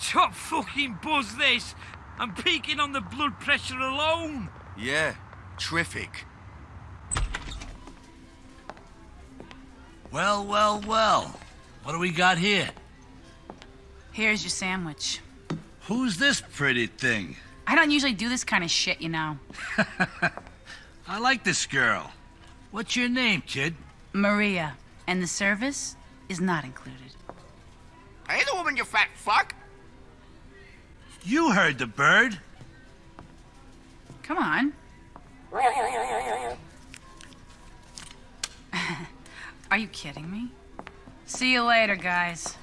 Top fucking buzz this. I'm peaking on the blood pressure alone. Yeah, terrific. Well, well, well. What do we got here? Here's your sandwich. Who's this pretty thing? I don't usually do this kind of shit, you know. I like this girl. What's your name, kid? Maria. And the service is not included. Hey, the woman, you fat fuck! You heard the bird. Come on. Are you kidding me? See you later, guys.